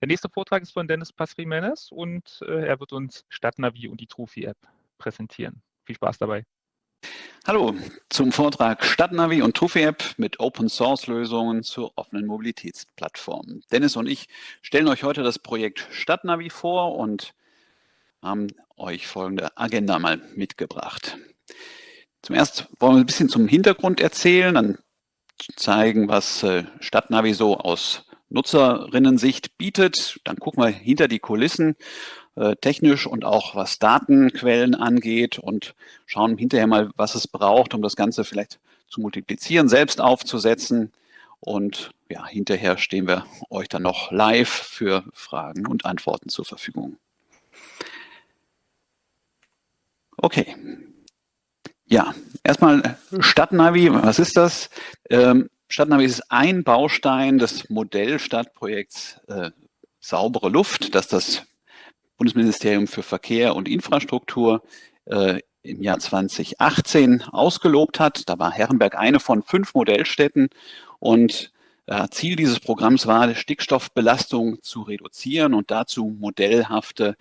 Der nächste Vortrag ist von Dennis Pasrimenes und äh, er wird uns Stadtnavi und die Trufi-App präsentieren. Viel Spaß dabei. Hallo zum Vortrag Stadtnavi und Trufi-App mit Open-Source-Lösungen zur offenen Mobilitätsplattform. Dennis und ich stellen euch heute das Projekt Stadtnavi vor und haben euch folgende Agenda mal mitgebracht. Zum ersten wollen wir ein bisschen zum Hintergrund erzählen, dann zeigen, was äh, Stadtnavi so aus Nutzerinnensicht bietet. Dann gucken wir hinter die Kulissen äh, technisch und auch was Datenquellen angeht und schauen hinterher mal, was es braucht, um das Ganze vielleicht zu multiplizieren, selbst aufzusetzen. Und ja, hinterher stehen wir euch dann noch live für Fragen und Antworten zur Verfügung. Okay. Ja, erstmal Stadtnavi, was ist das? Ähm, Stadtnavi ist ein Baustein des Modellstadtprojekts äh, Saubere Luft, das das Bundesministerium für Verkehr und Infrastruktur äh, im Jahr 2018 ausgelobt hat. Da war Herrenberg eine von fünf Modellstädten und äh, Ziel dieses Programms war, Stickstoffbelastung zu reduzieren und dazu modellhafte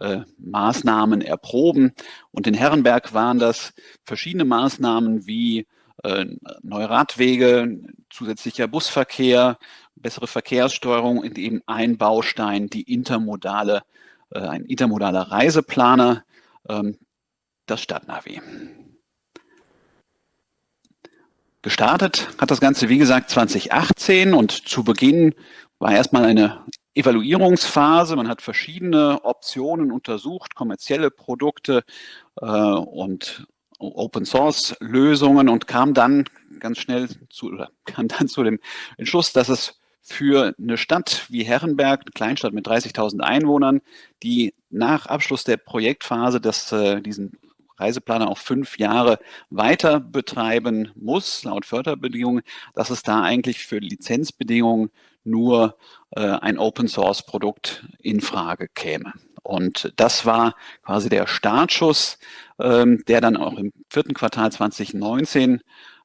äh, Maßnahmen erproben. Und in Herrenberg waren das verschiedene Maßnahmen wie neue Radwege, zusätzlicher Busverkehr, bessere Verkehrssteuerung und eben ein Baustein, die intermodale, äh, ein intermodaler Reiseplaner, ähm, das Stadtnavi. Gestartet hat das Ganze, wie gesagt, 2018 und zu Beginn war erstmal eine Evaluierungsphase. Man hat verschiedene Optionen untersucht, kommerzielle Produkte äh, und Open Source Lösungen und kam dann ganz schnell zu, oder kam dann zu dem Entschluss, dass es für eine Stadt wie Herrenberg, eine Kleinstadt mit 30.000 Einwohnern, die nach Abschluss der Projektphase das, äh, diesen Reiseplaner auf fünf Jahre weiter betreiben muss, laut Förderbedingungen, dass es da eigentlich für Lizenzbedingungen nur äh, ein Open Source Produkt in Frage käme. Und das war quasi der Startschuss, ähm, der dann auch im vierten Quartal 2019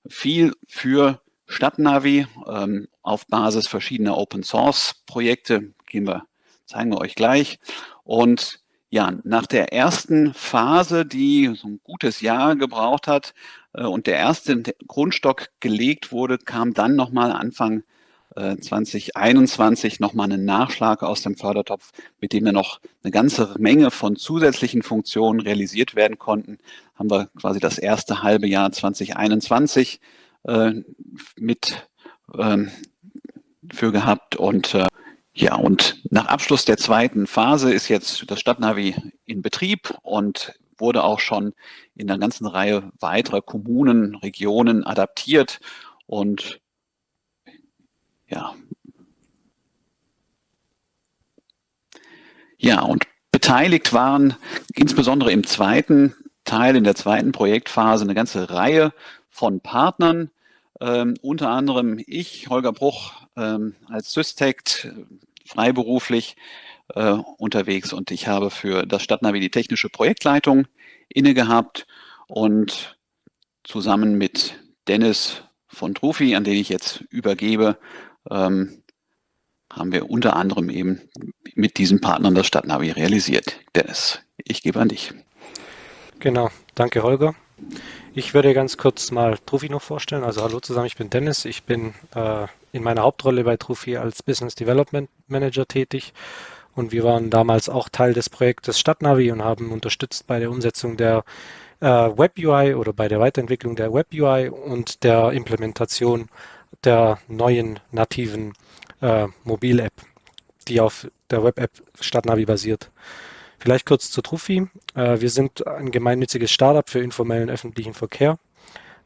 fiel für Stadtnavi ähm, auf Basis verschiedener Open Source Projekte. Gehen wir, zeigen wir euch gleich. Und ja, nach der ersten Phase, die so ein gutes Jahr gebraucht hat äh, und der erste Grundstock gelegt wurde, kam dann nochmal Anfang 2021 nochmal einen Nachschlag aus dem Fördertopf, mit dem wir noch eine ganze Menge von zusätzlichen Funktionen realisiert werden konnten. Haben wir quasi das erste halbe Jahr 2021 äh, mit ähm, für gehabt und äh, ja, und nach Abschluss der zweiten Phase ist jetzt das Stadtnavi in Betrieb und wurde auch schon in einer ganzen Reihe weiterer Kommunen, Regionen adaptiert und ja. Ja, und beteiligt waren insbesondere im zweiten Teil, in der zweiten Projektphase, eine ganze Reihe von Partnern, ähm, unter anderem ich, Holger Bruch, ähm, als Systect freiberuflich äh, unterwegs und ich habe für das Stadtnavi die technische Projektleitung inne gehabt und zusammen mit Dennis von Trufi, an den ich jetzt übergebe, ähm, haben wir unter anderem eben mit diesen Partnern das Stadtnavi realisiert. Dennis, ich gebe an dich. Genau, danke Holger. Ich würde ganz kurz mal Trufi noch vorstellen. Also hallo zusammen, ich bin Dennis. Ich bin äh, in meiner Hauptrolle bei Trufi als Business Development Manager tätig und wir waren damals auch Teil des Projektes Stadtnavi und haben unterstützt bei der Umsetzung der äh, Web UI oder bei der Weiterentwicklung der Web UI und der Implementation der neuen nativen äh, Mobil-App, die auf der Web-App Stadtnavi basiert. Vielleicht kurz zu Trufi. Äh, wir sind ein gemeinnütziges Startup für informellen öffentlichen Verkehr.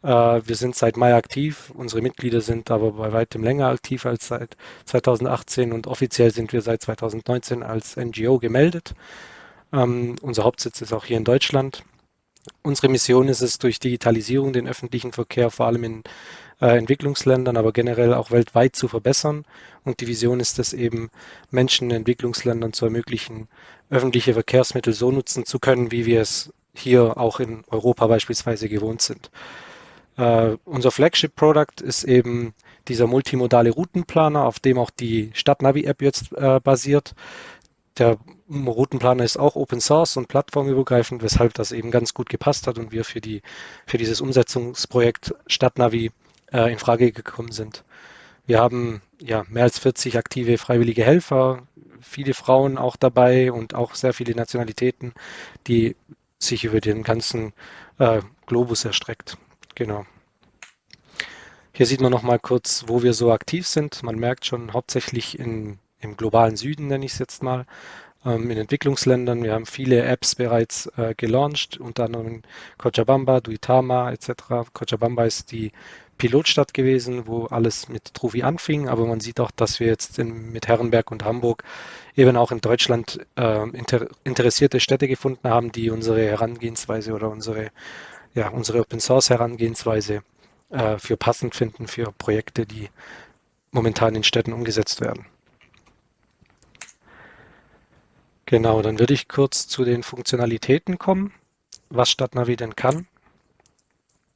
Äh, wir sind seit Mai aktiv. Unsere Mitglieder sind aber bei weitem länger aktiv als seit 2018 und offiziell sind wir seit 2019 als NGO gemeldet. Ähm, unser Hauptsitz ist auch hier in Deutschland. Unsere Mission ist es, durch Digitalisierung den öffentlichen Verkehr vor allem in äh, Entwicklungsländern, aber generell auch weltweit zu verbessern. Und die Vision ist es eben, Menschen in Entwicklungsländern zu ermöglichen, öffentliche Verkehrsmittel so nutzen zu können, wie wir es hier auch in Europa beispielsweise gewohnt sind. Äh, unser Flagship-Product ist eben dieser multimodale Routenplaner, auf dem auch die Stadtnavi-App jetzt äh, basiert. Der Routenplaner ist auch Open Source und plattformübergreifend, weshalb das eben ganz gut gepasst hat und wir für, die, für dieses Umsetzungsprojekt Stadtnavi äh, in Frage gekommen sind. Wir haben ja mehr als 40 aktive freiwillige Helfer, viele Frauen auch dabei und auch sehr viele Nationalitäten, die sich über den ganzen äh, Globus erstreckt. Genau. Hier sieht man noch mal kurz, wo wir so aktiv sind. Man merkt schon hauptsächlich in, im globalen Süden, nenne ich es jetzt mal, ähm, in Entwicklungsländern. Wir haben viele Apps bereits äh, gelauncht, unter anderem Cochabamba, Duitama etc. Cochabamba ist die Pilotstadt gewesen, wo alles mit Truvi anfing, aber man sieht auch, dass wir jetzt in, mit Herrenberg und Hamburg eben auch in Deutschland äh, inter, interessierte Städte gefunden haben, die unsere Herangehensweise oder unsere, ja, unsere Open Source Herangehensweise äh, für passend finden für Projekte, die momentan in Städten umgesetzt werden. Genau, dann würde ich kurz zu den Funktionalitäten kommen, was Stadtnavi denn kann.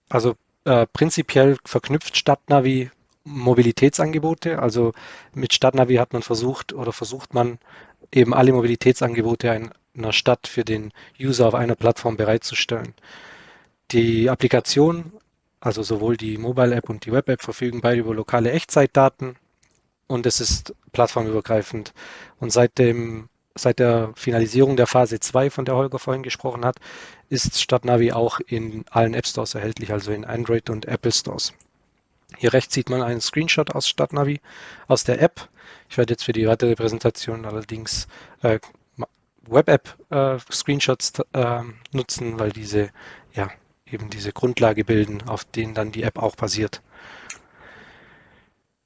Also äh, prinzipiell verknüpft Stadtnavi Mobilitätsangebote. Also mit Stadtnavi hat man versucht oder versucht man eben alle Mobilitätsangebote einer Stadt für den User auf einer Plattform bereitzustellen. Die Applikation also sowohl die Mobile App und die Web App verfügen beide über lokale Echtzeitdaten und es ist plattformübergreifend. Und seit dem seit der Finalisierung der Phase 2, von der Holger vorhin gesprochen hat, ist Stadtnavi auch in allen App Stores erhältlich, also in Android und Apple Stores. Hier rechts sieht man einen Screenshot aus Stadtnavi, aus der App. Ich werde jetzt für die weitere Präsentation allerdings äh, Web-App-Screenshots äh, äh, nutzen, weil diese ja, eben diese Grundlage bilden, auf denen dann die App auch basiert.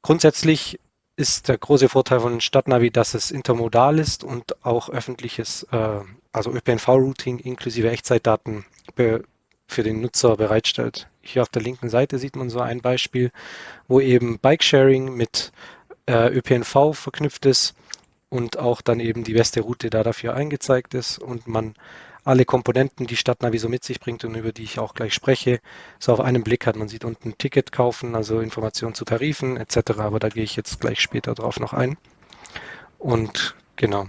Grundsätzlich ist der große Vorteil von Stadtnavi, dass es intermodal ist und auch öffentliches, äh, also ÖPNV-Routing inklusive Echtzeitdaten für den Nutzer bereitstellt. Hier auf der linken Seite sieht man so ein Beispiel, wo eben Bikesharing mit äh, ÖPNV verknüpft ist und auch dann eben die beste Route da dafür eingezeigt ist und man alle Komponenten, die Stadtnavi so mit sich bringt und über die ich auch gleich spreche, so auf einen Blick hat. Man sieht unten Ticket kaufen, also Informationen zu Tarifen etc., aber da gehe ich jetzt gleich später drauf noch ein. Und genau.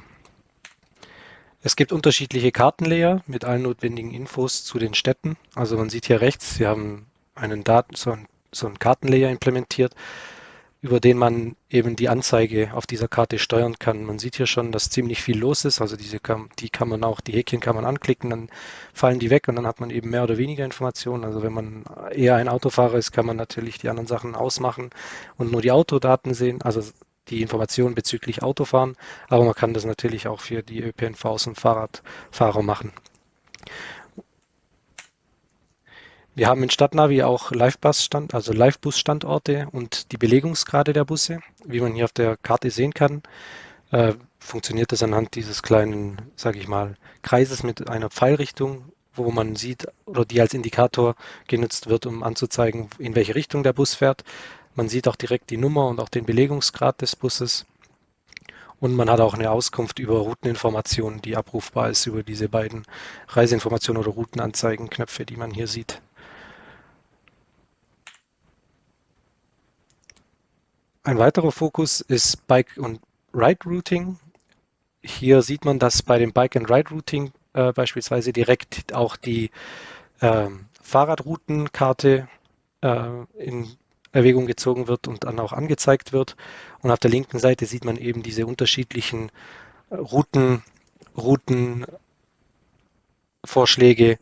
Es gibt unterschiedliche Kartenlayer mit allen notwendigen Infos zu den Städten. Also man sieht hier rechts, Sie haben einen Daten, so ein, so ein Kartenlayer implementiert über den man eben die Anzeige auf dieser Karte steuern kann. Man sieht hier schon, dass ziemlich viel los ist. Also diese kann, die kann man auch, die Häkchen kann man anklicken, dann fallen die weg und dann hat man eben mehr oder weniger Informationen. Also wenn man eher ein Autofahrer ist, kann man natürlich die anderen Sachen ausmachen und nur die Autodaten sehen, also die Informationen bezüglich Autofahren. Aber man kann das natürlich auch für die ÖPNVs und Fahrradfahrer machen. Wir haben in Stadtnavi auch Livebus-Stand, also Livebus-Standorte und die Belegungsgrade der Busse. Wie man hier auf der Karte sehen kann, äh, funktioniert das anhand dieses kleinen, sage ich mal, Kreises mit einer Pfeilrichtung, wo man sieht oder die als Indikator genutzt wird, um anzuzeigen, in welche Richtung der Bus fährt. Man sieht auch direkt die Nummer und auch den Belegungsgrad des Busses. Und man hat auch eine Auskunft über Routeninformationen, die abrufbar ist über diese beiden Reiseinformationen oder Routenanzeigenknöpfe, die man hier sieht. Ein weiterer Fokus ist Bike- und Ride-Routing. Hier sieht man, dass bei dem Bike- and Ride-Routing äh, beispielsweise direkt auch die äh, Fahrradroutenkarte äh, in Erwägung gezogen wird und dann auch angezeigt wird. Und auf der linken Seite sieht man eben diese unterschiedlichen äh, Routen, Routenvorschläge,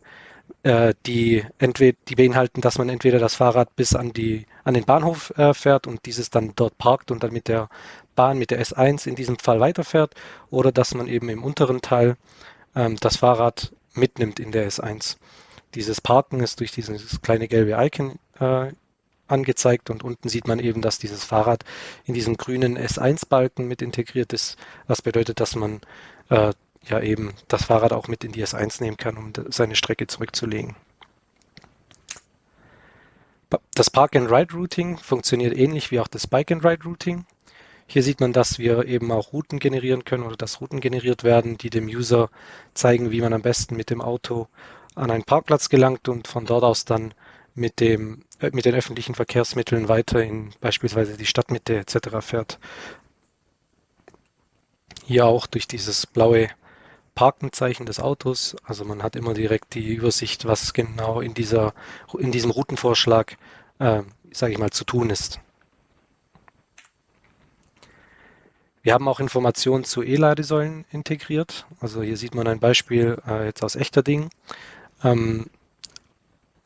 äh, die, entweder, die beinhalten, dass man entweder das Fahrrad bis an, die, an den Bahnhof äh, fährt und dieses dann dort parkt und dann mit der Bahn, mit der S1 in diesem Fall weiterfährt, oder dass man eben im unteren Teil ähm, das Fahrrad mitnimmt in der S1. Dieses Parken ist durch dieses kleine gelbe Icon äh, angezeigt und unten sieht man eben, dass dieses Fahrrad in diesem grünen S1-Balken mit integriert ist, was bedeutet, dass man äh, ja eben das Fahrrad auch mit in die S1 nehmen kann, um seine Strecke zurückzulegen. Das Park-and-Ride-Routing funktioniert ähnlich wie auch das Bike-and-Ride-Routing. Hier sieht man, dass wir eben auch Routen generieren können oder dass Routen generiert werden, die dem User zeigen, wie man am besten mit dem Auto an einen Parkplatz gelangt und von dort aus dann mit, dem, äh, mit den öffentlichen Verkehrsmitteln weiter in beispielsweise die Stadtmitte etc. fährt. Hier auch durch dieses blaue Parkenzeichen des Autos. Also man hat immer direkt die Übersicht, was genau in, dieser, in diesem Routenvorschlag, äh, sage ich mal, zu tun ist. Wir haben auch Informationen zu E-Ladesäulen integriert. Also hier sieht man ein Beispiel äh, jetzt aus Echterding. Ähm,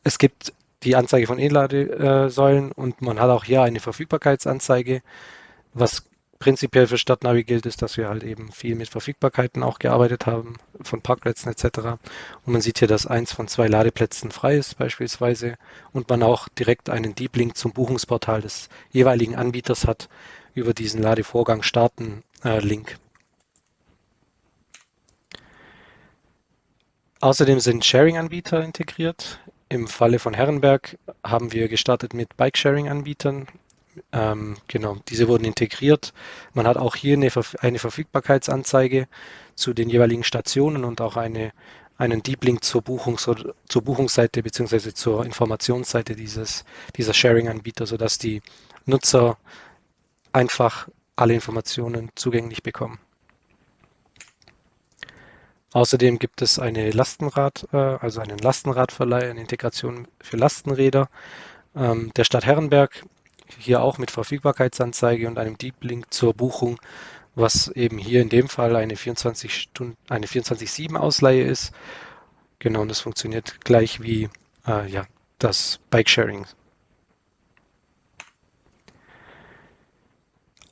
es gibt die Anzeige von E-Ladesäulen und man hat auch hier eine Verfügbarkeitsanzeige. Was prinzipiell für Stadtnavi gilt, ist, dass wir halt eben viel mit Verfügbarkeiten auch gearbeitet haben, von Parkplätzen etc. Und man sieht hier, dass eins von zwei Ladeplätzen frei ist beispielsweise und man auch direkt einen Deep Link zum Buchungsportal des jeweiligen Anbieters hat, über diesen Ladevorgang starten äh, Link. Außerdem sind Sharing-Anbieter integriert. Im Falle von Herrenberg haben wir gestartet mit Bike-Sharing-Anbietern. Ähm, genau, diese wurden integriert. Man hat auch hier eine, eine, Verfügbarkeitsanzeige zu den jeweiligen Stationen und auch eine, einen Deep Link zur, Buchungs zur Buchungsseite bzw. zur Informationsseite dieses, dieser Sharing-Anbieter, sodass die Nutzer einfach alle Informationen zugänglich bekommen. Außerdem gibt es eine Lastenrad, äh, also einen Lastenradverleih, eine Integration für Lastenräder ähm, der Stadt Herrenberg, hier auch mit Verfügbarkeitsanzeige und einem Deep Link zur Buchung, was eben hier in dem Fall eine 24 Stunden, eine 24/7 Ausleihe ist. Genau, und das funktioniert gleich wie äh, ja, das Bike-Sharing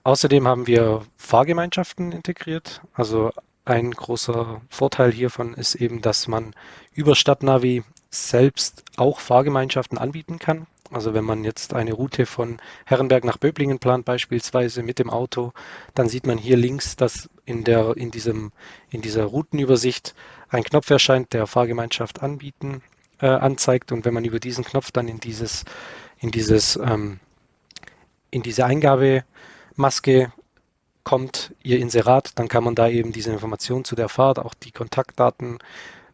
Außerdem haben wir Fahrgemeinschaften integriert. Also ein großer Vorteil hiervon ist eben, dass man über Stadtnavi selbst auch Fahrgemeinschaften anbieten kann. Also wenn man jetzt eine Route von Herrenberg nach Böblingen plant, beispielsweise mit dem Auto, dann sieht man hier links, dass in, der, in, diesem, in dieser Routenübersicht ein Knopf erscheint, der Fahrgemeinschaft anbieten äh, anzeigt. Und wenn man über diesen Knopf dann in dieses, in dieses, ähm, in diese Eingabe Maske kommt Ihr Inserat, dann kann man da eben diese Informationen zu der Fahrt, auch die Kontaktdaten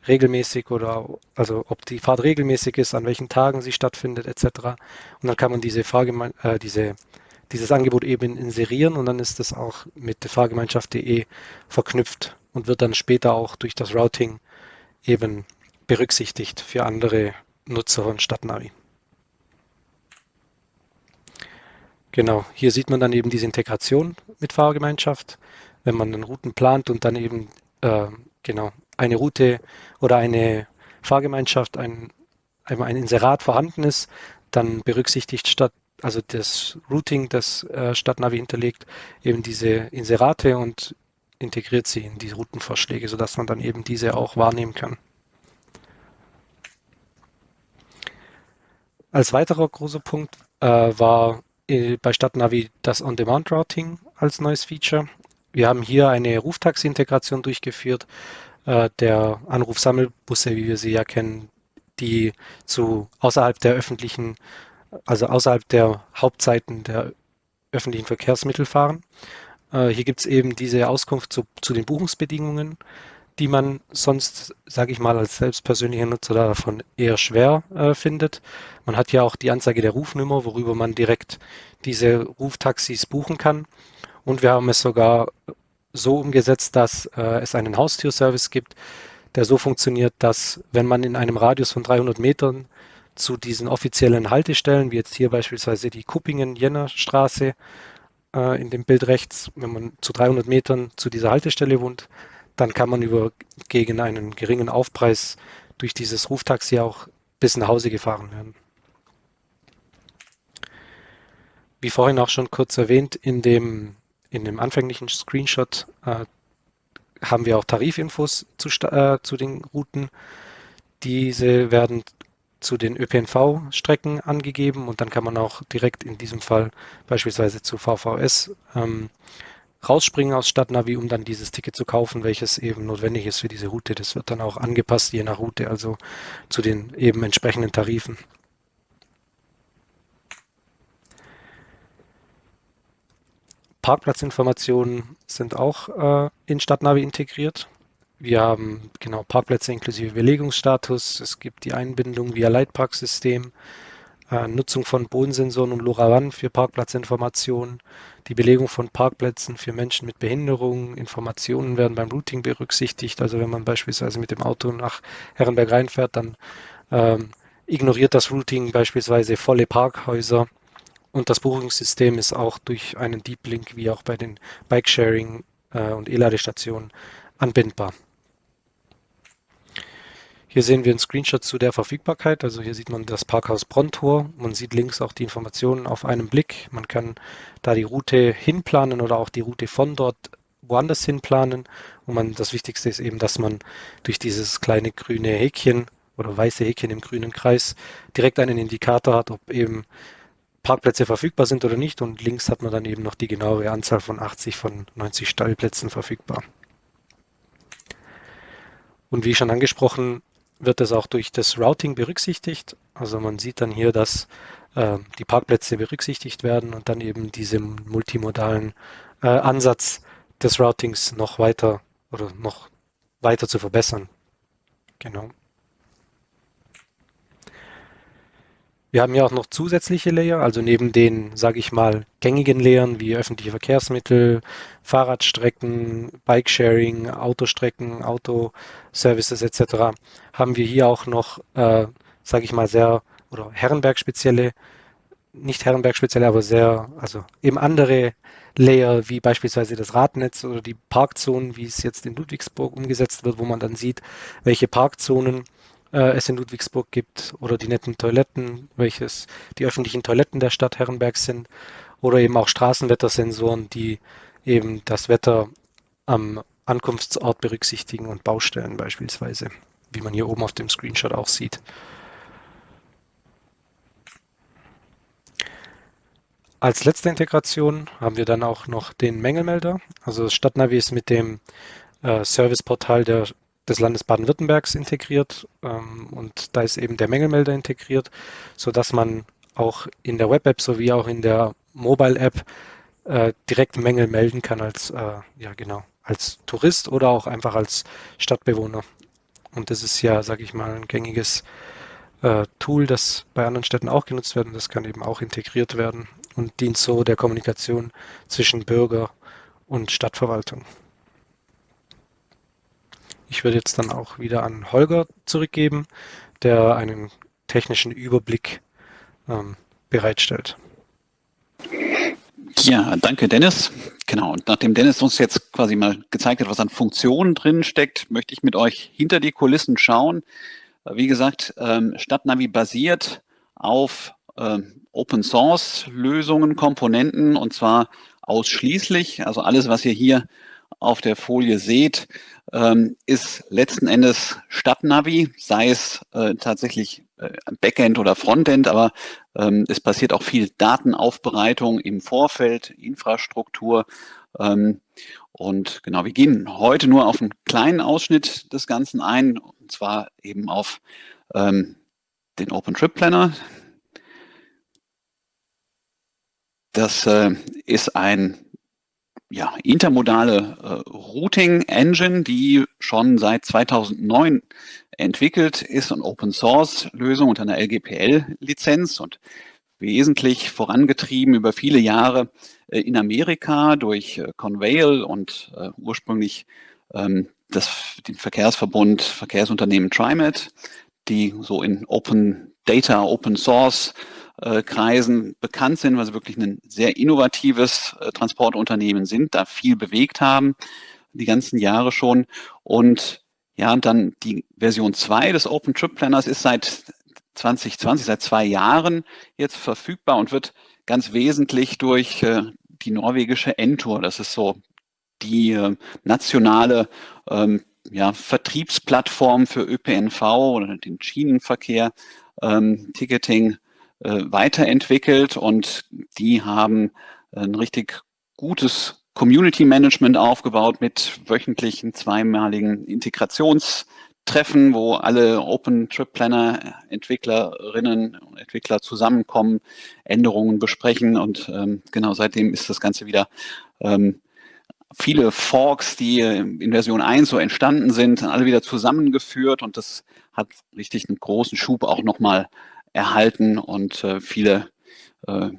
regelmäßig oder also ob die Fahrt regelmäßig ist, an welchen Tagen sie stattfindet etc. Und dann kann man diese Fahrgeme äh, diese, dieses Angebot eben inserieren und dann ist das auch mit der Fahrgemeinschaft.de verknüpft und wird dann später auch durch das Routing eben berücksichtigt für andere Nutzer von Stadtnavi. Genau, hier sieht man dann eben diese Integration mit Fahrgemeinschaft, wenn man dann Routen plant und dann eben äh, genau eine Route oder eine Fahrgemeinschaft, ein, ein Inserat vorhanden ist, dann berücksichtigt statt also das Routing, das äh, Stadtnavi hinterlegt, eben diese Inserate und integriert sie in die Routenvorschläge, sodass man dann eben diese auch wahrnehmen kann. Als weiterer großer Punkt äh, war äh, bei Stadtnavi das On-Demand-Routing als neues Feature. Wir haben hier eine Ruftaxi-Integration durchgeführt, äh, der Anrufsammelbusse, wie wir sie ja kennen, die zu außerhalb der öffentlichen, also außerhalb der Hauptzeiten der öffentlichen Verkehrsmittel fahren. Äh, hier gibt es eben diese Auskunft zu, zu den Buchungsbedingungen die man sonst, sage ich mal, als selbstpersönlicher Nutzer davon eher schwer äh, findet. Man hat ja auch die Anzeige der Rufnummer, worüber man direkt diese Ruftaxis buchen kann. Und wir haben es sogar so umgesetzt, dass äh, es einen Haustürservice gibt, der so funktioniert, dass wenn man in einem Radius von 300 Metern zu diesen offiziellen Haltestellen, wie jetzt hier beispielsweise die Kuppingen-Jenner-Straße äh, in dem Bild rechts, wenn man zu 300 Metern zu dieser Haltestelle wohnt, dann kann man über gegen einen geringen Aufpreis durch dieses Ruftaxi auch bis nach Hause gefahren werden. Wie vorhin auch schon kurz erwähnt, in dem, in dem anfänglichen Screenshot äh, haben wir auch Tarifinfos zu, äh, zu den Routen. Diese werden zu den ÖPNV-Strecken angegeben und dann kann man auch direkt in diesem Fall beispielsweise zu VVS ähm, rausspringen aus Stadtnavi, um dann dieses Ticket zu kaufen, welches eben notwendig ist für diese Route. Das wird dann auch angepasst, je nach Route, also zu den eben entsprechenden Tarifen. Parkplatzinformationen sind auch äh, in Stadtnavi integriert. Wir haben genau Parkplätze inklusive Belegungsstatus. Es gibt die Einbindung via Leitparksystem. äh, Nutzung von Bodensensoren und LoRaWAN für Parkplatzinformationen, die Belegung von Parkplätzen für Menschen mit Behinderungen, Informationen werden beim Routing berücksichtigt. Also wenn man beispielsweise mit dem Auto nach Herrenberg reinfährt, dann ähm, ignoriert das Routing beispielsweise volle Parkhäuser. Und das Buchungssystem ist auch durch einen Deep Link wie auch bei den Bike-Sharing äh, und E-Ladestationen anbindbar. Hier sehen wir einen Screenshot zu der Verfügbarkeit. Also hier sieht man das Parkhaus Brontor. Man sieht links auch die Informationen auf einen Blick. Man kann da die Route hinplanen oder auch die Route von dort woanders hinplanen. Und man, das Wichtigste ist eben, dass man durch dieses kleine grüne Häkchen oder weiße Häkchen im grünen Kreis direkt einen Indikator hat, ob eben Parkplätze verfügbar sind oder nicht. Und links hat man dann eben noch die genauere Anzahl von 80 von 90 Stallplätzen verfügbar. Und wie schon angesprochen, wird es auch durch das Routing berücksichtigt. Also man sieht dann hier, dass äh, die Parkplätze berücksichtigt werden und dann eben diesen multimodalen äh, Ansatz des Routings noch weiter oder noch weiter zu verbessern. Genau. Wir haben ja auch noch zusätzliche Layer, also neben den, sage ich mal, gängigen Layern wie öffentliche Verkehrsmittel, Fahrradstrecken, Bikesharing, Autostrecken, Autoservices etc., haben wir hier auch noch, äh, sage ich mal, sehr oder Herrenberg-spezielle, nicht Herrenberg-spezielle, aber sehr, also eben andere Layer wie beispielsweise das Radnetz oder die Parkzonen, wie es jetzt in Ludwigsburg umgesetzt wird, wo man dann sieht, welche Parkzonen äh, es in Ludwigsburg gibt oder die netten Toiletten, welches die öffentlichen Toiletten der Stadt Herrenberg sind oder eben auch Straßenwettersensoren, die eben das Wetter am Ankunftsort berücksichtigen und Baustellen beispielsweise, wie man hier oben auf dem Screenshot auch sieht. Als letzte Integration haben wir dann auch noch den Mängelmelder. Also das Stadtnavi ist mit dem äh, Serviceportal der des Landes Baden-Württembergs integriert ähm, und da ist eben der Mängelmelder integriert, sodass man auch in der Web-App sowie auch in der Mobile-App äh, direkt Mängel melden kann als, äh, ja genau, als Tourist oder auch einfach als Stadtbewohner. Und das ist ja, sage ich mal, ein gängiges äh, Tool, das bei anderen Städten auch genutzt wird und das kann eben auch integriert werden und dient so der Kommunikation zwischen Bürger und Stadtverwaltung. Ich würde jetzt dann auch wieder an Holger zurückgeben, der einen technischen Überblick ähm, bereitstellt. Ja, danke Dennis. Genau, und nachdem Dennis uns jetzt quasi mal gezeigt hat, was an Funktionen drin steckt, möchte ich mit euch hinter die Kulissen schauen. Wie gesagt, ähm, Stadtnavi basiert auf ähm, Open Source Lösungen, Komponenten und zwar ausschließlich, also alles, was ihr hier auf der Folie seht, ähm, ist letzten Endes Stadtnavi, sei es äh, tatsächlich äh, Backend oder Frontend, aber ähm, es passiert auch viel Datenaufbereitung im Vorfeld, Infrastruktur. Ähm, und genau, wir gehen heute nur auf einen kleinen Ausschnitt des Ganzen ein, und zwar eben auf den OpenTrip Planner. Das äh, ist ein ja, intermodale äh, Routing Engine, die schon seit 2009 entwickelt ist und Open Source Lösung unter einer LGPL Lizenz und wesentlich vorangetrieben über viele Jahre äh, in Amerika durch äh, Convail und äh, ursprünglich ähm, das, den Verkehrsverbund Verkehrsunternehmen TriMet, die so in Open Data, Open Source äh, Kreisen bekannt sind, weil sie wirklich ein sehr innovatives äh, Transportunternehmen sind, da viel bewegt haben, die ganzen Jahre schon. Und ja, und dann die Version 2 des Open Trip Planners ist seit 2020, seit zwei Jahren jetzt verfügbar und wird ganz wesentlich durch äh, die norwegische Entour, das ist so die äh, nationale ähm, ja, Vertriebsplattform für ÖPNV oder den Schienenverkehr, ähm, Ticketing äh, weiterentwickelt und die haben ein richtig gutes Community Management aufgebaut mit wöchentlichen zweimaligen Integrationstreffen, wo alle Open Trip Planner Entwicklerinnen und Entwickler zusammenkommen, Änderungen besprechen und ähm, genau seitdem ist das Ganze wieder ähm, viele Forks, die in Version 1 so entstanden sind, alle wieder zusammengeführt und das hat richtig einen großen Schub auch nochmal erhalten und äh, viele äh,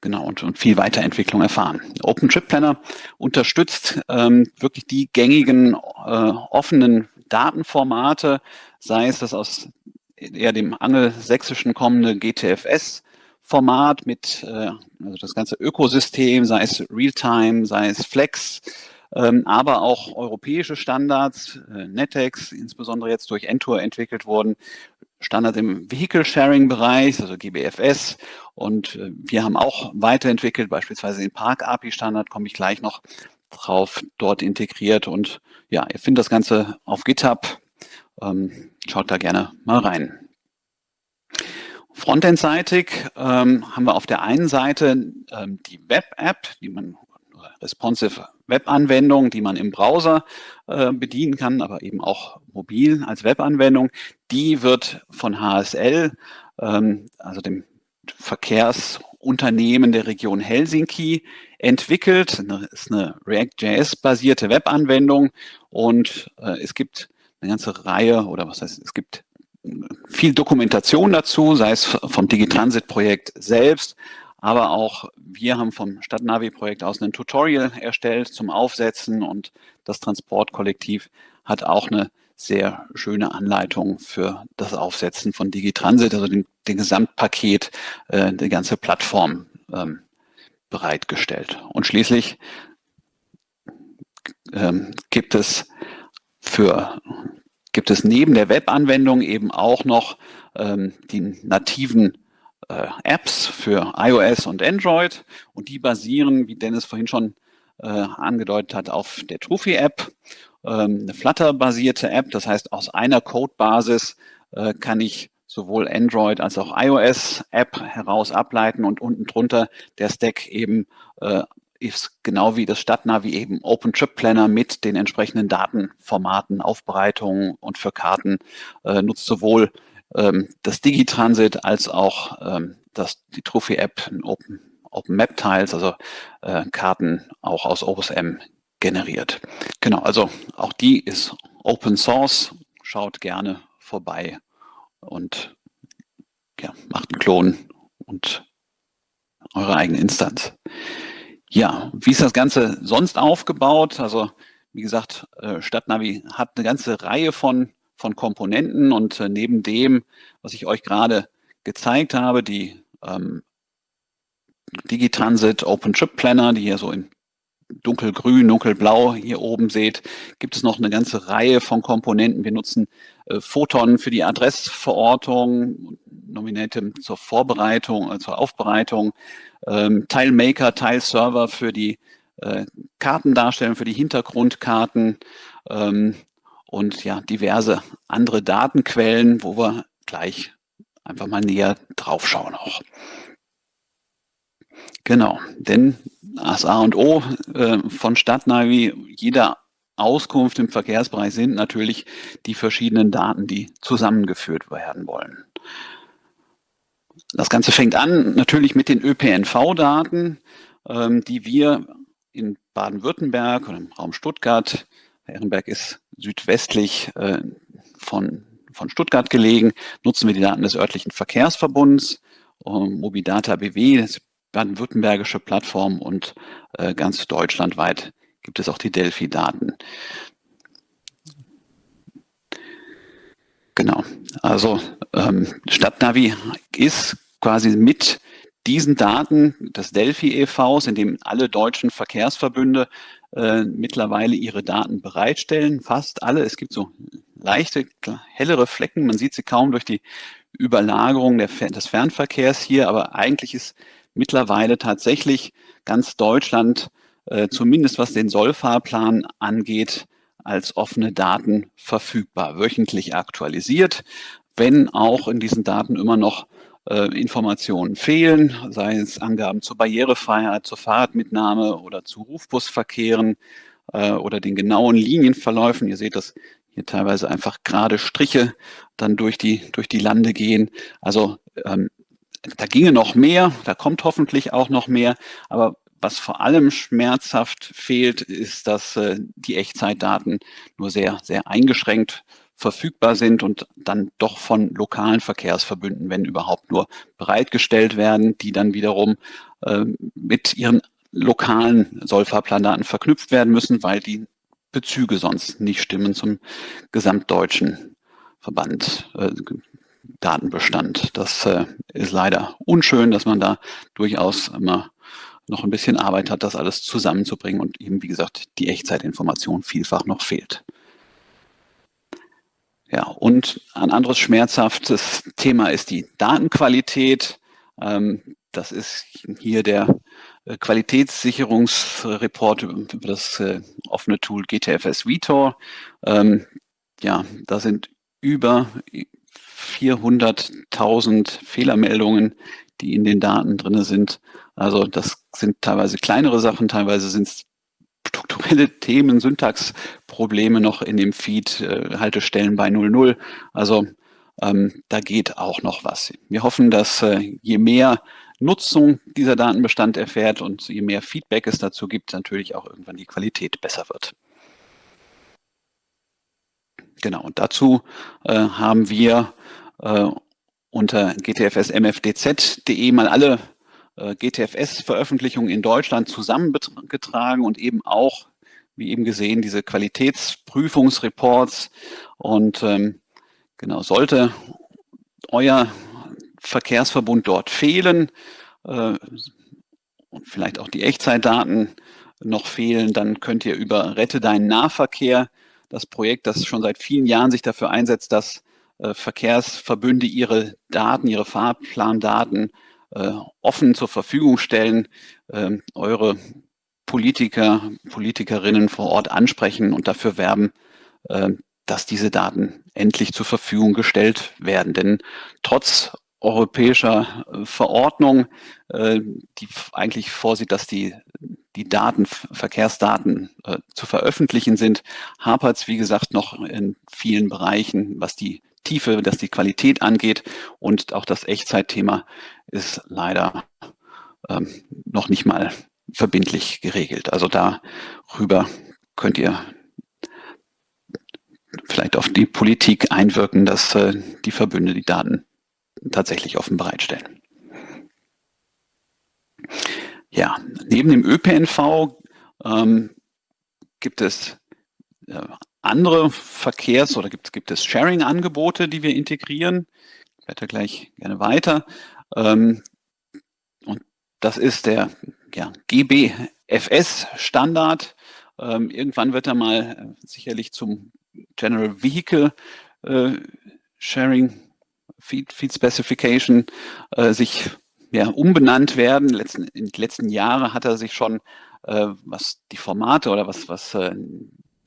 genau und, und viel Weiterentwicklung erfahren. OpenTripPlanner unterstützt ähm, wirklich die gängigen äh, offenen Datenformate, sei es das aus eher dem angelsächsischen kommende GTFS Format mit äh, also das ganze Ökosystem, sei es Realtime, sei es Flex, aber auch europäische Standards, äh, NetEx, insbesondere jetzt durch Entour entwickelt wurden, Standard im Vehicle-Sharing-Bereich, also GBFS. Und äh, wir haben auch weiterentwickelt, beispielsweise den Park-API-Standard, komme ich gleich noch drauf, dort integriert. Und ja, ihr findet das Ganze auf GitHub. Ähm, schaut da gerne mal rein. Frontend-seitig ähm, haben wir auf der einen Seite ähm, die Web-App, die man responsive Webanwendung, die man im Browser äh, bedienen kann, aber eben auch mobil als Webanwendung. Die wird von HSL, ähm, also dem Verkehrsunternehmen der Region Helsinki, entwickelt. Das ist eine React.js-basierte Webanwendung und äh, es gibt eine ganze Reihe oder was heißt, es gibt viel Dokumentation dazu, sei es vom Digitransit-Projekt selbst, aber auch wir haben vom Stadtnavi-Projekt aus ein Tutorial erstellt zum Aufsetzen und das Transportkollektiv hat auch eine sehr schöne Anleitung für das Aufsetzen von Digitransit, also den, den Gesamtpaket, äh, die ganze Plattform ähm, bereitgestellt. Und schließlich ähm, gibt es für gibt es neben der Webanwendung eben auch noch ähm, die nativen äh, Apps für iOS und Android und die basieren, wie Dennis vorhin schon äh, angedeutet hat, auf der Trophy-App, ähm, eine Flutter-basierte App. Das heißt, aus einer Codebasis äh, kann ich sowohl Android als auch iOS-App heraus ableiten und unten drunter der Stack eben äh, ist genau wie das Stadtnavi eben OpenTrip-Planner mit den entsprechenden Datenformaten, Aufbereitungen und für Karten äh, nutzt sowohl ähm, das Digitransit als auch ähm, das, die Trophy-App Open, Open Map Tiles, also äh, Karten auch aus OSM generiert. Genau, also auch die ist Open Source. Schaut gerne vorbei und ja, macht einen Klon und eure eigene Instanz. Ja, wie ist das Ganze sonst aufgebaut? Also wie gesagt, äh, Stadtnavi hat eine ganze Reihe von von Komponenten und äh, neben dem, was ich euch gerade gezeigt habe, die ähm, Digitransit Open Trip Planner, die ihr so in dunkelgrün, dunkelblau hier oben seht, gibt es noch eine ganze Reihe von Komponenten. Wir nutzen äh, Photon für die Adressverortung, Nominatum zur Vorbereitung, äh, zur Aufbereitung, ähm, Tilemaker, Tileserver für die äh, Kartendarstellung, für die Hintergrundkarten, ähm, und ja, diverse andere Datenquellen, wo wir gleich einfach mal näher drauf schauen auch. Genau, denn das A und O äh, von Stadtnavi, jeder Auskunft im Verkehrsbereich sind natürlich die verschiedenen Daten, die zusammengeführt werden wollen. Das Ganze fängt an natürlich mit den ÖPNV-Daten, ähm, die wir in Baden-Württemberg oder im Raum Stuttgart Ehrenberg ist südwestlich äh, von, von Stuttgart gelegen. Nutzen wir die Daten des örtlichen Verkehrsverbunds, ähm, Mobidata BW, das baden-württembergische Plattform und äh, ganz deutschlandweit gibt es auch die Delphi-Daten. Genau, also ähm, Stadtnavi ist quasi mit diesen Daten des Delphi e.V.s, in dem alle deutschen Verkehrsverbünde äh, mittlerweile ihre Daten bereitstellen, fast alle. Es gibt so leichte, hellere Flecken, man sieht sie kaum durch die Überlagerung der, des Fernverkehrs hier, aber eigentlich ist mittlerweile tatsächlich ganz Deutschland, äh, zumindest was den Sollfahrplan angeht, als offene Daten verfügbar, wöchentlich aktualisiert, wenn auch in diesen Daten immer noch äh, Informationen fehlen, sei es Angaben zur Barrierefreiheit, zur Fahrradmitnahme oder zu Rufbusverkehren äh, oder den genauen Linienverläufen. Ihr seht, dass hier teilweise einfach gerade Striche dann durch die, durch die Lande gehen. Also ähm, da ginge noch mehr, da kommt hoffentlich auch noch mehr, aber was vor allem schmerzhaft fehlt, ist, dass äh, die Echtzeitdaten nur sehr, sehr eingeschränkt verfügbar sind und dann doch von lokalen Verkehrsverbünden, wenn überhaupt nur bereitgestellt werden, die dann wiederum äh, mit ihren lokalen Sollfahrplandaten verknüpft werden müssen, weil die Bezüge sonst nicht stimmen zum gesamtdeutschen Verband, äh, Datenbestand. Das äh, ist leider unschön, dass man da durchaus immer noch ein bisschen Arbeit hat, das alles zusammenzubringen und eben, wie gesagt, die Echtzeitinformation vielfach noch fehlt. Ja, und ein anderes schmerzhaftes Thema ist die Datenqualität. Ähm, das ist hier der äh, Qualitätssicherungsreport über das äh, offene Tool GTFS Vitor. Ähm, ja, da sind über 400.000 Fehlermeldungen, die in den Daten drin sind. Also das sind teilweise kleinere Sachen, teilweise sind es strukturelle Themen, Syntaxprobleme noch in dem Feed, äh, Haltestellen bei 00. Also ähm, da geht auch noch was. Wir hoffen, dass äh, je mehr Nutzung dieser Datenbestand erfährt und je mehr Feedback es dazu gibt, natürlich auch irgendwann die Qualität besser wird. Genau, und dazu äh, haben wir äh, unter gtfsmfdz.de mal alle GTFS-Veröffentlichungen in Deutschland zusammengetragen und eben auch, wie eben gesehen, diese Qualitätsprüfungsreports. Und ähm, genau, sollte euer Verkehrsverbund dort fehlen äh, und vielleicht auch die Echtzeitdaten noch fehlen, dann könnt ihr über Rette deinen Nahverkehr, das Projekt, das schon seit vielen Jahren sich dafür einsetzt, dass äh, Verkehrsverbünde ihre Daten, ihre Fahrplandaten äh, offen zur Verfügung stellen, äh, eure Politiker, Politikerinnen vor Ort ansprechen und dafür werben, äh, dass diese Daten endlich zur Verfügung gestellt werden. Denn trotz europäischer äh, Verordnung, äh, die eigentlich vorsieht, dass die, die Daten, Verkehrsdaten äh, zu veröffentlichen sind, hapert es, wie gesagt, noch in vielen Bereichen, was die Tiefe, was die Qualität angeht. Und auch das Echtzeitthema ist leider ähm, noch nicht mal verbindlich geregelt. Also darüber könnt ihr vielleicht auf die Politik einwirken, dass äh, die Verbünde die Daten tatsächlich offen bereitstellen. Ja, neben dem ÖPNV ähm, gibt es äh, andere Verkehrs- oder gibt, gibt es Sharing-Angebote, die wir integrieren. Ich werde gleich gerne weiter. Ähm, und das ist der ja, GBFS-Standard. Ähm, irgendwann wird er mal sicherlich zum General Vehicle äh, Sharing Feed, Feed Specification äh, sich ja, umbenannt werden. Letzten, in den letzten Jahren hat er sich schon, äh, was die Formate oder was, was äh,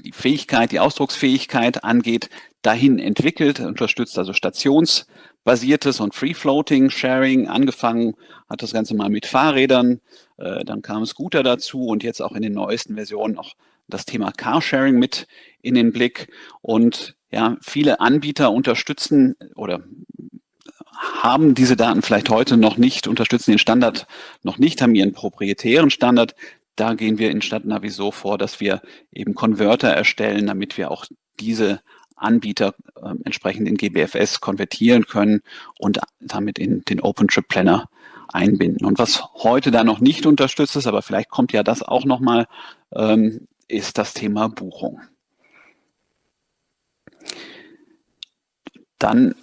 die Fähigkeit, die Ausdrucksfähigkeit angeht, dahin entwickelt, unterstützt also stationsbasiertes und Free-Floating Sharing. Angefangen hat das Ganze mal mit Fahrrädern, äh, dann kam Scooter dazu und jetzt auch in den neuesten Versionen auch das Thema Carsharing mit in den Blick. Und ja, viele Anbieter unterstützen oder haben diese Daten vielleicht heute noch nicht, unterstützen den Standard noch nicht, haben ihren proprietären Standard. Da gehen wir in Stadtnavi so vor, dass wir eben Konverter erstellen, damit wir auch diese Anbieter äh, entsprechend in GBFS konvertieren können und damit in den OpenTrip Planner einbinden. Und was heute da noch nicht unterstützt ist, aber vielleicht kommt ja das auch nochmal, ähm, ist das Thema Buchung. Dann,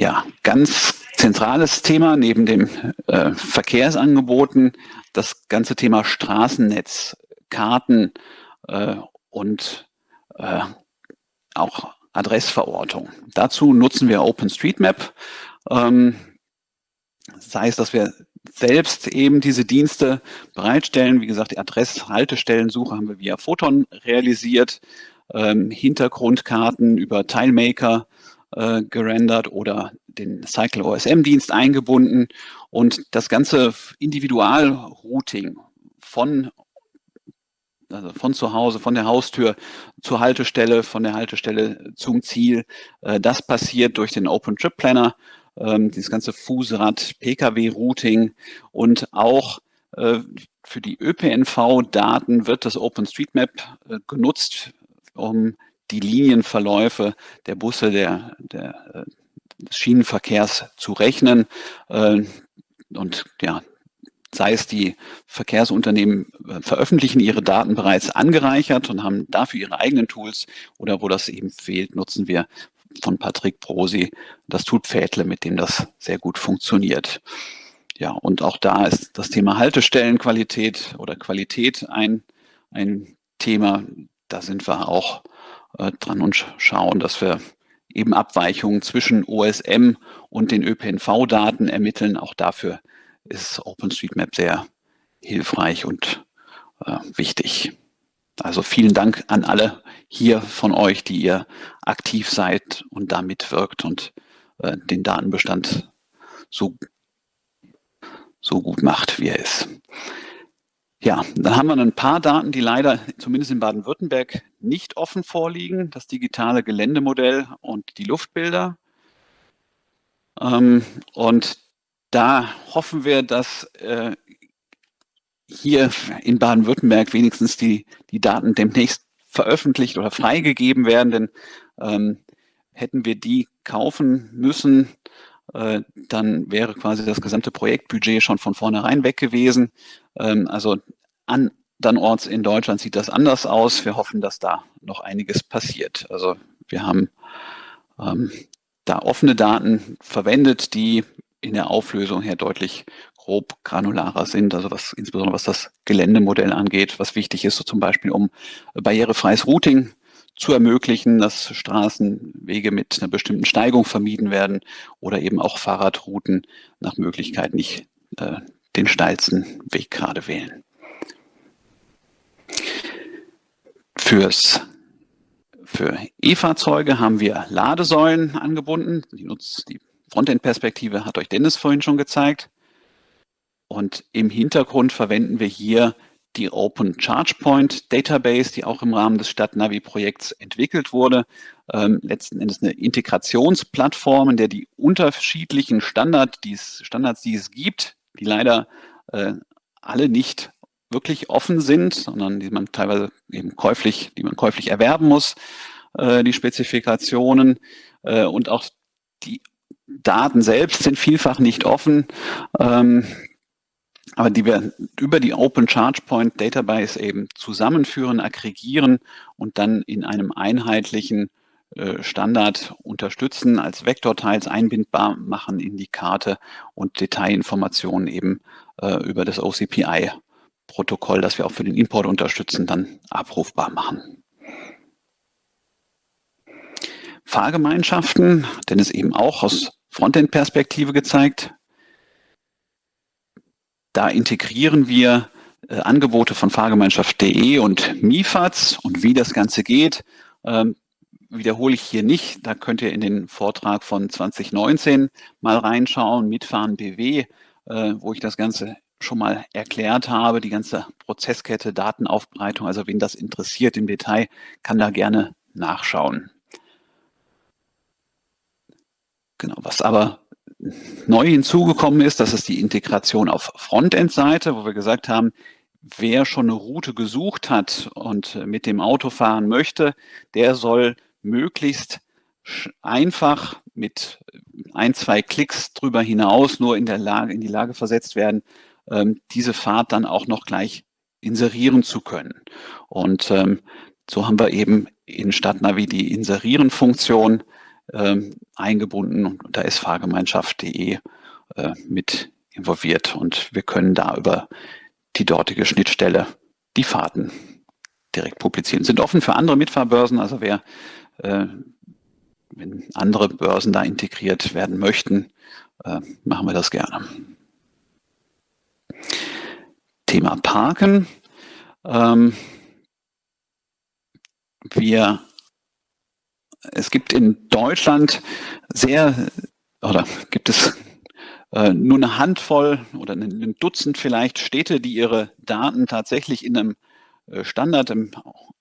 ja, ganz zentrales Thema neben dem äh, Verkehrsangeboten, das ganze Thema Straßennetz, Karten äh, und äh, auch Adressverortung. Dazu nutzen wir OpenStreetMap. Ähm, sei es, dass wir selbst eben diese Dienste bereitstellen. Wie gesagt, die Adress-Haltestellensuche haben wir via Photon realisiert. Ähm, Hintergrundkarten über Tilemaker äh, gerendert oder den Cycle OSM-Dienst eingebunden und das ganze Individualrouting von also von zu Hause, von der Haustür zur Haltestelle, von der Haltestelle zum Ziel. Äh, das passiert durch den Open Trip Planner, ähm, dieses ganze Fußrad, Pkw-Routing und auch äh, für die ÖPNV-Daten wird das OpenStreetMap äh, genutzt, um die Linienverläufe der Busse, der, der, äh, des Schienenverkehrs zu rechnen. Äh, und ja, sei es die Verkehrsunternehmen äh, veröffentlichen ihre Daten bereits angereichert und haben dafür ihre eigenen Tools oder wo das eben fehlt, nutzen wir von Patrick Brosi das Tool Pfädle, mit dem das sehr gut funktioniert. Ja, und auch da ist das Thema Haltestellenqualität oder Qualität ein, ein Thema. Da sind wir auch äh, dran und schauen, dass wir eben Abweichungen zwischen OSM und den ÖPNV-Daten ermitteln. Auch dafür ist OpenStreetMap sehr hilfreich und äh, wichtig. Also vielen Dank an alle hier von euch, die ihr aktiv seid und da mitwirkt und äh, den Datenbestand so, so gut macht, wie er ist. Ja, dann haben wir ein paar Daten, die leider zumindest in Baden-Württemberg nicht offen vorliegen. Das digitale Geländemodell und die Luftbilder. Ähm, und da hoffen wir, dass äh, hier in Baden-Württemberg wenigstens die, die Daten demnächst veröffentlicht oder freigegeben werden, denn ähm, hätten wir die kaufen müssen, dann wäre quasi das gesamte Projektbudget schon von vornherein weg gewesen. Ähm, also andernorts in Deutschland sieht das anders aus. Wir hoffen, dass da noch einiges passiert. Also wir haben ähm, da offene Daten verwendet, die in der Auflösung her deutlich grob granularer sind, also was insbesondere was das Geländemodell angeht, was wichtig ist, so zum Beispiel um barrierefreies Routing zu ermöglichen, dass Straßenwege mit einer bestimmten Steigung vermieden werden oder eben auch Fahrradrouten nach Möglichkeit nicht äh, den steilsten Weg gerade wählen. Fürs für E-Fahrzeuge haben wir Ladesäulen angebunden. Die, die Frontend-Perspektive hat euch Dennis vorhin schon gezeigt. Und im Hintergrund verwenden wir hier die Open Charge Point Database, die auch im Rahmen des Stadtnavi-Projekts entwickelt wurde. Ähm, letzten Endes eine Integrationsplattform, in der die unterschiedlichen Standard, die es, Standards, die es gibt, die leider äh, alle nicht wirklich offen sind, sondern die man teilweise eben käuflich, die man käuflich erwerben muss, äh, die Spezifikationen äh, und auch die Daten selbst sind vielfach nicht offen, ähm, aber die wir über die Open Charge Point Database eben zusammenführen, aggregieren und dann in einem einheitlichen äh, Standard unterstützen, als Vektorteils einbindbar machen in die Karte und Detailinformationen eben äh, über das OCPI Protokoll, das wir auch für den Import unterstützen, dann abrufbar machen. Fahrgemeinschaften, denn es eben auch aus Frontend-Perspektive gezeigt. Da integrieren wir äh, Angebote von Fahrgemeinschaft.de und MIFAZ und wie das Ganze geht, ähm, wiederhole ich hier nicht. Da könnt ihr in den Vortrag von 2019 mal reinschauen, Mitfahren BW, äh, wo ich das Ganze schon mal erklärt habe, die ganze Prozesskette, Datenaufbereitung, also wen das interessiert im Detail, kann da gerne nachschauen. Genau, was aber neu hinzugekommen ist, das ist die Integration auf Frontend-Seite, wo wir gesagt haben, wer schon eine Route gesucht hat und mit dem Auto fahren möchte, der soll möglichst einfach mit ein, zwei Klicks drüber hinaus nur in der Lage, in die Lage versetzt werden, ähm, diese Fahrt dann auch noch gleich inserieren zu können. Und ähm, so haben wir eben in Stadtnavi die Inserieren-Funktion ähm, eingebunden und da ist Fahrgemeinschaft.de äh, mit involviert und wir können da über die dortige Schnittstelle die Fahrten direkt publizieren. Sind offen für andere Mitfahrbörsen, also wer, äh, wenn andere Börsen da integriert werden möchten, äh, machen wir das gerne. Thema Parken. Ähm, wir, es gibt in Deutschland sehr, oder gibt es äh, nur eine Handvoll oder ein Dutzend vielleicht Städte, die ihre Daten tatsächlich in einem äh, Standard im,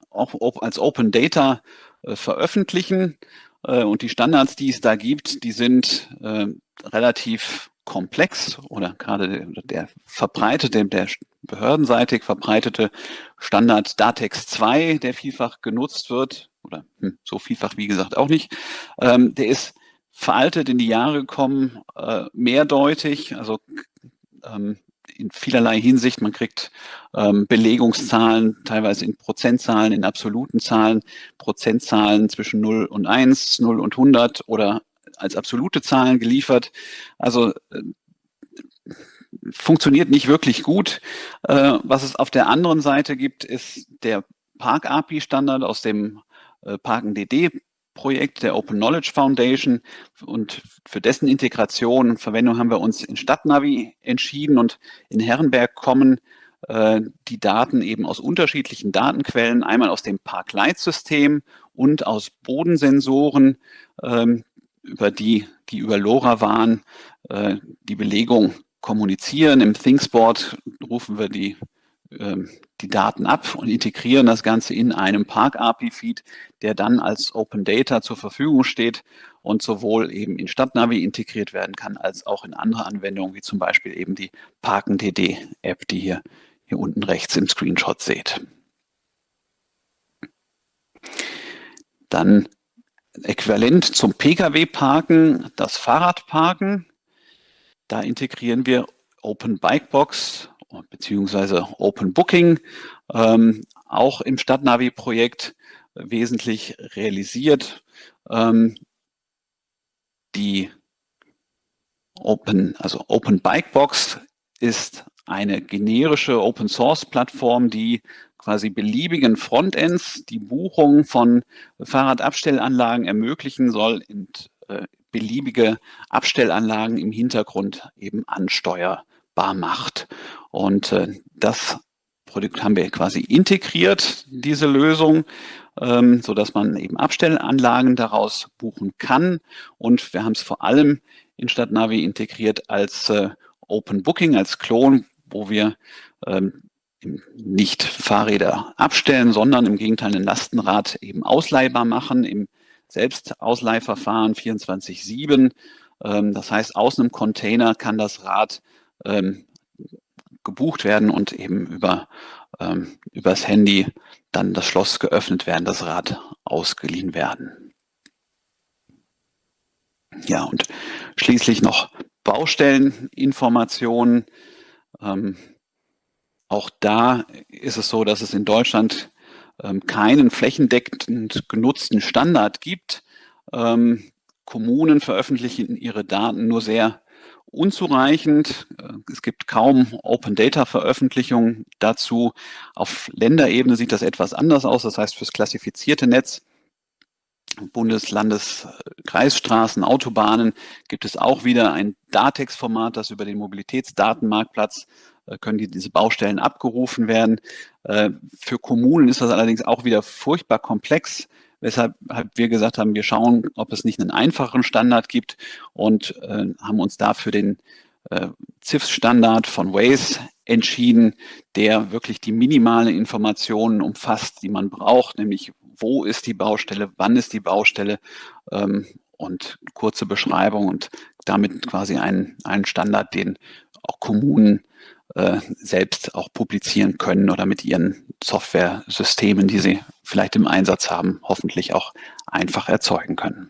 auch als Open Data äh, veröffentlichen. Äh, und die Standards, die es da gibt, die sind äh, relativ komplex oder gerade der, der verbreitete, der behördenseitig verbreitete Standard Datex 2, der vielfach genutzt wird oder hm, so vielfach wie gesagt auch nicht. Ähm, der ist veraltet in die Jahre gekommen, äh, mehrdeutig, also ähm, in vielerlei Hinsicht. Man kriegt ähm, Belegungszahlen, teilweise in Prozentzahlen, in absoluten Zahlen, Prozentzahlen zwischen 0 und 1, 0 und 100 oder als absolute Zahlen geliefert. Also äh, funktioniert nicht wirklich gut. Äh, was es auf der anderen Seite gibt, ist der Park-API-Standard aus dem äh, Parken-DD Projekt der Open Knowledge Foundation und für dessen Integration und Verwendung haben wir uns in Stadtnavi entschieden und in Herrenberg kommen äh, die Daten eben aus unterschiedlichen Datenquellen, einmal aus dem Parkleitsystem und aus Bodensensoren, ähm, über die, die über LoRaWAN äh, die Belegung kommunizieren. Im ThinkSport rufen wir die die Daten ab und integrieren das Ganze in einem Park-API-Feed, der dann als Open Data zur Verfügung steht und sowohl eben in Stadtnavi integriert werden kann, als auch in andere Anwendungen, wie zum Beispiel eben die Parken-DD-App, die ihr hier unten rechts im Screenshot seht. Dann äquivalent zum Pkw-Parken das Fahrradparken. Da integrieren wir Open Bikebox beziehungsweise Open Booking, ähm, auch im Stadtnavi-Projekt wesentlich realisiert. Ähm, die Open, also Open Bikebox ist eine generische Open Source Plattform, die quasi beliebigen Frontends die Buchung von Fahrradabstellanlagen ermöglichen soll und äh, beliebige Abstellanlagen im Hintergrund eben ansteuern nutzbar macht. Und äh, das Produkt haben wir quasi integriert, diese Lösung, ähm, so dass man eben Abstellanlagen daraus buchen kann. Und wir haben es vor allem in Stadtnavi integriert als äh, Open Booking, als Klon, wo wir ähm, nicht Fahrräder abstellen, sondern im Gegenteil ein Lastenrad eben ausleihbar machen im Selbstausleihverfahren 24-7. Ähm, das heißt, aus einem Container kann das Rad ähm, gebucht werden und eben über ähm, übers Handy dann das Schloss geöffnet werden, das Rad ausgeliehen werden. Ja, und schließlich noch Baustelleninformationen. Ähm, auch da ist es so, dass es in Deutschland ähm, keinen flächendeckend genutzten Standard gibt. Ähm, Kommunen veröffentlichen ihre Daten nur sehr unzureichend. Äh, es gibt kaum Open Data Veröffentlichungen dazu. Auf Länderebene sieht das etwas anders aus. Das heißt, fürs klassifizierte Netz Bundes-, Landes-, Kreisstraßen, Autobahnen gibt es auch wieder ein Datex-Format, das über den Mobilitätsdatenmarktplatz äh, können die, diese Baustellen abgerufen werden. Äh, für Kommunen ist das allerdings auch wieder furchtbar komplex weshalb wir gesagt haben, wir schauen, ob es nicht einen einfachen Standard gibt und äh, haben uns dafür den äh, CIFS-Standard von Waze entschieden, der wirklich die minimalen Informationen umfasst, die man braucht, nämlich wo ist die Baustelle, wann ist die Baustelle ähm, und kurze Beschreibung und damit quasi einen, einen Standard, den auch Kommunen äh, selbst auch publizieren können oder mit ihren Software-Systemen, die sie vielleicht im Einsatz haben, hoffentlich auch einfach erzeugen können.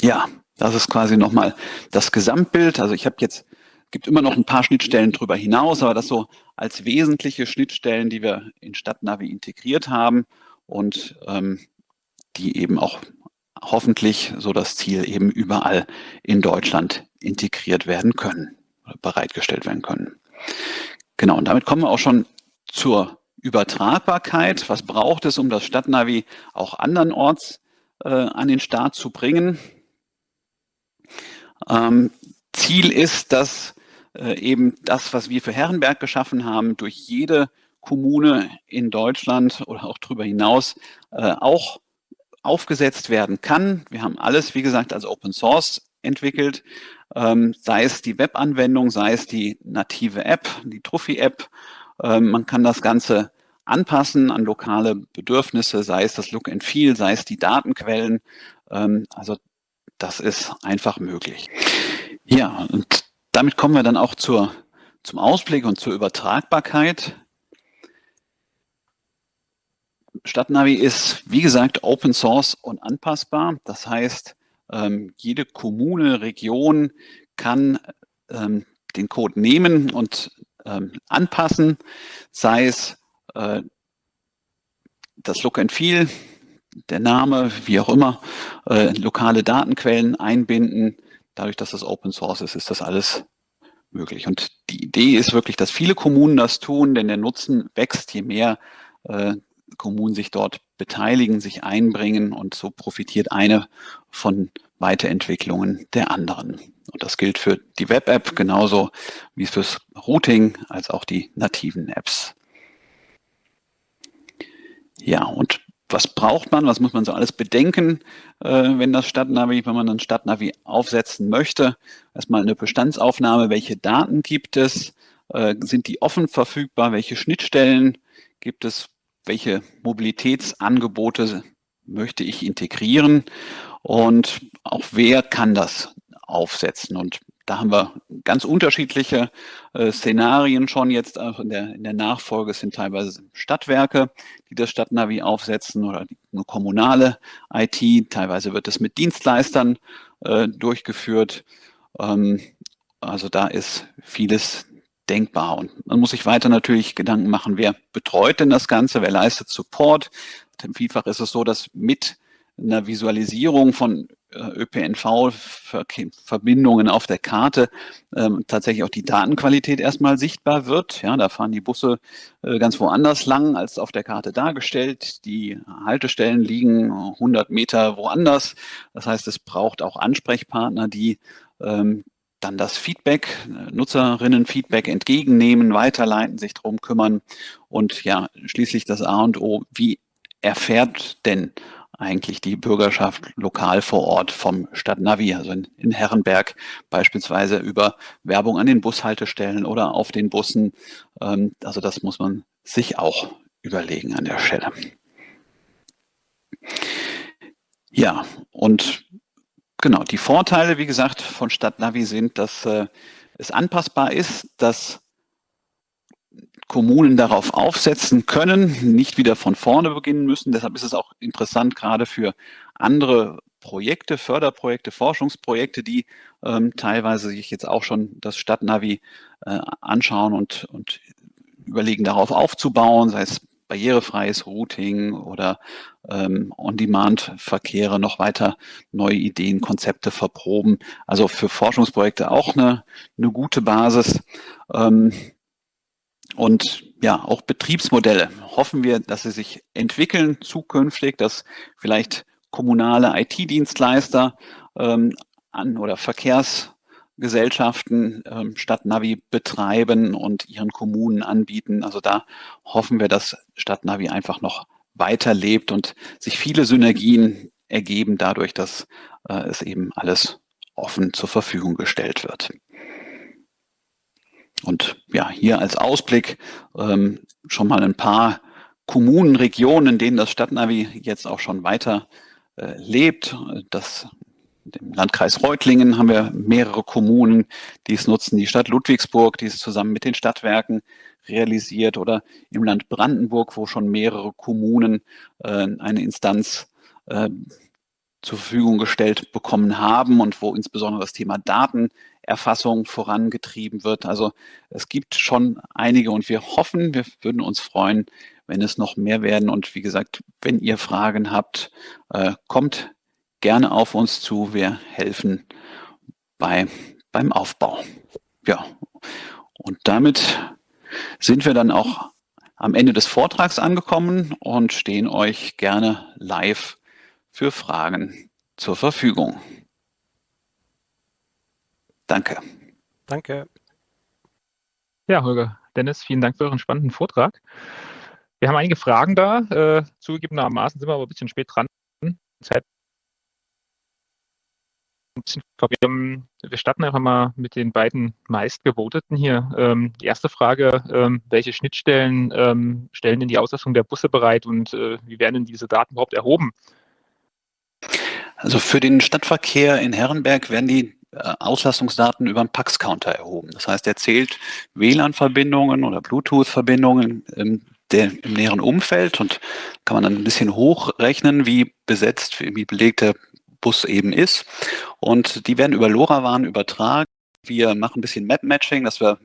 Ja, das ist quasi nochmal das Gesamtbild. Also ich habe jetzt, gibt immer noch ein paar Schnittstellen drüber hinaus, aber das so als wesentliche Schnittstellen, die wir in Stadtnavi integriert haben und ähm, die eben auch hoffentlich so das Ziel eben überall in Deutschland integriert werden können bereitgestellt werden können. Genau, und damit kommen wir auch schon zur Übertragbarkeit. Was braucht es, um das Stadtnavi auch andernorts äh, an den Start zu bringen? Ähm, Ziel ist, dass äh, eben das, was wir für Herrenberg geschaffen haben, durch jede Kommune in Deutschland oder auch darüber hinaus äh, auch aufgesetzt werden kann. Wir haben alles, wie gesagt, als Open Source entwickelt, ähm, sei es die Webanwendung, sei es die native App, die Trophy-App. Ähm, man kann das Ganze anpassen an lokale Bedürfnisse, sei es das Look and Feel, sei es die Datenquellen. Ähm, also das ist einfach möglich. Ja, und damit kommen wir dann auch zur, zum Ausblick und zur Übertragbarkeit. Stadtnavi ist, wie gesagt, Open Source und anpassbar. Das heißt, ähm, jede Kommune, Region kann ähm, den Code nehmen und ähm, anpassen, sei es äh, das Look and Feel, der Name, wie auch immer, äh, lokale Datenquellen einbinden. Dadurch, dass das Open Source ist, ist das alles möglich. Und die Idee ist wirklich, dass viele Kommunen das tun, denn der Nutzen wächst, je mehr äh, Kommunen sich dort beteiligen, sich einbringen und so profitiert eine von Weiterentwicklungen der anderen. Und das gilt für die Web-App genauso wie fürs Routing als auch die nativen Apps. Ja, und was braucht man, was muss man so alles bedenken, äh, wenn das Stadtnavi, wenn man ein Stadtnavi aufsetzen möchte? Erstmal eine Bestandsaufnahme, welche Daten gibt es? Äh, sind die offen verfügbar? Welche Schnittstellen gibt es? Welche Mobilitätsangebote möchte ich integrieren? Und auch wer kann das aufsetzen? Und da haben wir ganz unterschiedliche äh, Szenarien schon jetzt auch in der, in der Nachfolge. Sind teilweise Stadtwerke, die das Stadtnavi aufsetzen oder eine kommunale IT. Teilweise wird es mit Dienstleistern äh, durchgeführt. Ähm, also da ist vieles denkbar. Und man muss sich weiter natürlich Gedanken machen, wer betreut denn das Ganze, wer leistet Support. Vielfach ist es so, dass mit einer Visualisierung von äh, ÖPNV-Verbindungen auf der Karte ähm, tatsächlich auch die Datenqualität erstmal sichtbar wird. Ja, da fahren die Busse äh, ganz woanders lang als auf der Karte dargestellt. Die Haltestellen liegen 100 Meter woanders. Das heißt, es braucht auch Ansprechpartner, die ähm, dann das Feedback, Nutzerinnen-Feedback entgegennehmen, weiterleiten, sich drum kümmern und ja, schließlich das A und O, wie erfährt denn eigentlich die Bürgerschaft lokal vor Ort vom Stadtnavi, also in, in Herrenberg beispielsweise über Werbung an den Bushaltestellen oder auf den Bussen. Ähm, also das muss man sich auch überlegen an der Stelle. Ja, und genau, die Vorteile, wie gesagt, von Stadtnavi sind, dass äh, es anpassbar ist, dass Kommunen darauf aufsetzen können, nicht wieder von vorne beginnen müssen. Deshalb ist es auch interessant, gerade für andere Projekte, Förderprojekte, Forschungsprojekte, die ähm, teilweise sich jetzt auch schon das Stadtnavi äh, anschauen und, und überlegen, darauf aufzubauen, sei es barrierefreies Routing oder ähm, On-Demand-Verkehre, noch weiter neue Ideen, Konzepte verproben. Also für Forschungsprojekte auch eine, eine gute Basis. Ähm, und ja, auch Betriebsmodelle hoffen wir, dass sie sich entwickeln zukünftig, dass vielleicht kommunale IT-Dienstleister ähm, an oder Verkehrsgesellschaften ähm, statt Navi betreiben und ihren Kommunen anbieten. Also da hoffen wir, dass Stadtnavi einfach noch weiterlebt und sich viele Synergien ergeben dadurch, dass äh, es eben alles offen zur Verfügung gestellt wird. Und ja, hier als Ausblick ähm, schon mal ein paar Kommunen, Regionen, in denen das Stadtnavi jetzt auch schon weiter äh, lebt. Das, Im Landkreis Reutlingen haben wir mehrere Kommunen, die es nutzen. Die Stadt Ludwigsburg, die es zusammen mit den Stadtwerken realisiert. Oder im Land Brandenburg, wo schon mehrere Kommunen äh, eine Instanz äh, zur Verfügung gestellt bekommen haben und wo insbesondere das Thema Datenerfassung vorangetrieben wird. Also es gibt schon einige und wir hoffen, wir würden uns freuen, wenn es noch mehr werden. Und wie gesagt, wenn ihr Fragen habt, äh, kommt gerne auf uns zu. Wir helfen bei, beim Aufbau. Ja, und damit sind wir dann auch am Ende des Vortrags angekommen und stehen euch gerne live für Fragen zur Verfügung. Danke. Danke. Ja, Holger, Dennis, vielen Dank für euren spannenden Vortrag. Wir haben einige Fragen da. Äh, zugegebenermaßen sind wir aber ein bisschen spät dran. Zeit wir starten einfach mal mit den beiden meistgevoteten hier. Ähm, die erste Frage, ähm, welche Schnittstellen ähm, stellen denn die Auslastung der Busse bereit und äh, wie werden denn diese Daten überhaupt erhoben? Also für den Stadtverkehr in Herrenberg werden die äh, Auslastungsdaten über einen Pax-Counter erhoben. Das heißt, er zählt WLAN-Verbindungen oder Bluetooth-Verbindungen, der, im näheren Umfeld und kann man dann ein bisschen hochrechnen, wie besetzt, wie belegt der Bus eben ist. Und die werden über LoRaWAN übertragen. Wir machen ein bisschen Map-Matching, dass wir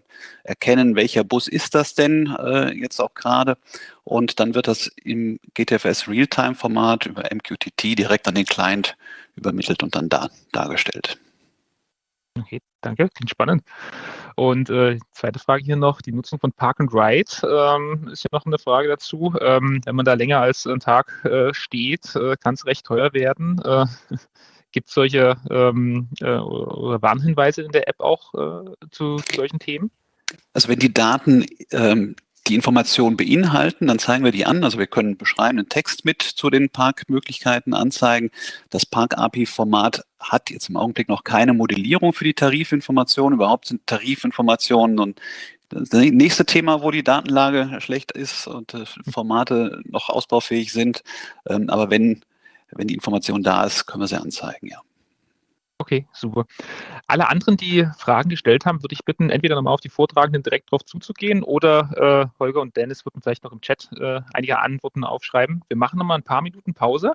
erkennen, welcher Bus ist das denn äh, jetzt auch gerade. Und dann wird das im GTFS Realtime-Format über MQTT direkt an den Client übermittelt und dann da, dargestellt. Okay, danke, klingt spannend. Und äh, zweite Frage hier noch, die Nutzung von Park and Ride ähm, ist ja noch eine Frage dazu. Ähm, wenn man da länger als einen Tag äh, steht, äh, kann es recht teuer werden. Äh, Gibt es solche ähm, äh, Warnhinweise in der App auch äh, zu, solchen Themen? Also wenn die Daten ähm, die Informationen beinhalten, dann zeigen wir die an. Also wir können beschreibenden Text mit zu den Parkmöglichkeiten anzeigen. Das Park-API-Format hat jetzt im Augenblick noch keine Modellierung für die Tarifinformationen. Überhaupt sind Tarifinformationen und das nächste Thema, wo die Datenlage schlecht ist und äh, Formate noch ausbaufähig sind. Ähm, aber wenn, wenn die Information da ist, können wir sie anzeigen, ja. Okay, super. Alle anderen, die Fragen gestellt haben, würde ich bitten, entweder nochmal auf die Vortragenden direkt drauf zuzugehen oder äh, Holger und Dennis würden vielleicht noch im Chat äh, einige Antworten aufschreiben. Wir machen nochmal ein paar Minuten Pause